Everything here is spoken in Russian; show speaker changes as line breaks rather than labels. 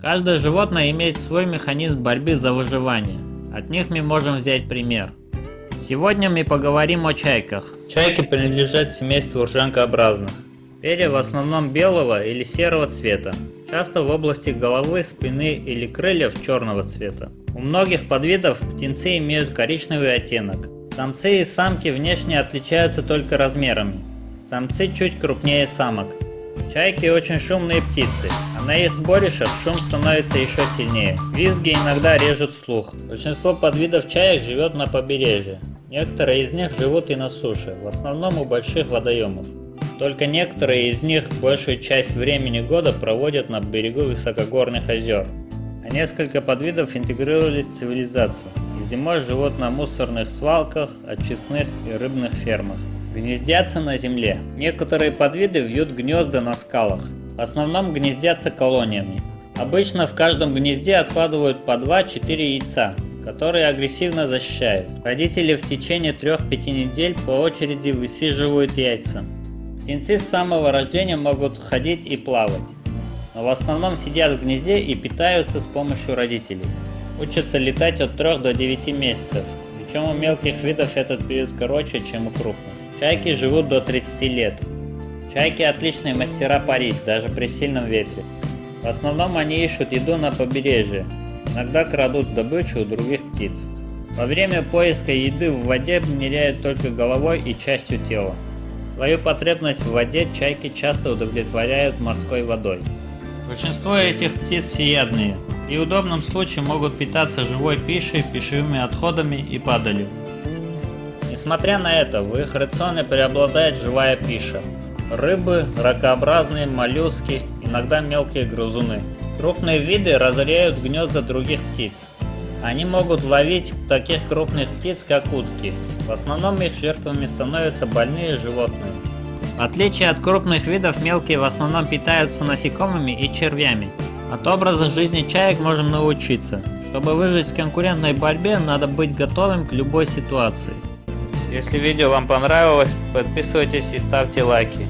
Каждое животное имеет свой механизм борьбы за выживание. От них мы можем взять пример. Сегодня мы поговорим о чайках.
Чайки принадлежат семейству ржанкообразных.
Перья в основном белого или серого цвета, часто в области головы, спины или крыльев черного цвета. У многих подвидов птенцы имеют коричневый оттенок. Самцы и самки внешне отличаются только размерами. Самцы чуть крупнее самок. Чайки очень шумные птицы, а на их сборищах шум становится еще сильнее. Визги иногда режут слух. Большинство подвидов чаек живет на побережье. Некоторые из них живут и на суше, в основном у больших водоемов. Только некоторые из них большую часть времени года проводят на берегу высокогорных озер. А несколько подвидов интегрировались в цивилизацию и зимой живут на мусорных свалках, очистных и рыбных фермах. Гнездятся на земле. Некоторые подвиды вьют гнезда на скалах. В основном гнездятся колониями. Обычно в каждом гнезде откладывают по 2-4 яйца, которые агрессивно защищают. Родители в течение 3-5 недель по очереди высиживают яйца. Птенцы с самого рождения могут ходить и плавать, но в основном сидят в гнезде и питаются с помощью родителей. Учатся летать от 3 до 9 месяцев, причем у мелких видов этот период короче, чем у крупных. Чайки живут до 30 лет. Чайки отличные мастера парить, даже при сильном ветре. В основном они ищут еду на побережье, иногда крадут добычу у других птиц. Во время поиска еды в воде ныряют только головой и частью тела. Свою потребность в воде чайки часто удовлетворяют морской водой. Большинство этих птиц всеядные и в удобном случае могут питаться живой пищей, пищевыми отходами и падалью. Несмотря на это, в их рационе преобладает живая пища. Рыбы, ракообразные, моллюски, иногда мелкие грызуны. Крупные виды разоряют гнезда других птиц. Они могут ловить таких крупных птиц, как утки. В основном их жертвами становятся больные животные. В отличие от крупных видов, мелкие в основном питаются насекомыми и червями. От образа жизни чаек можем научиться. Чтобы выжить в конкурентной борьбе, надо быть готовым к любой ситуации.
Если видео вам понравилось, подписывайтесь и ставьте лайки.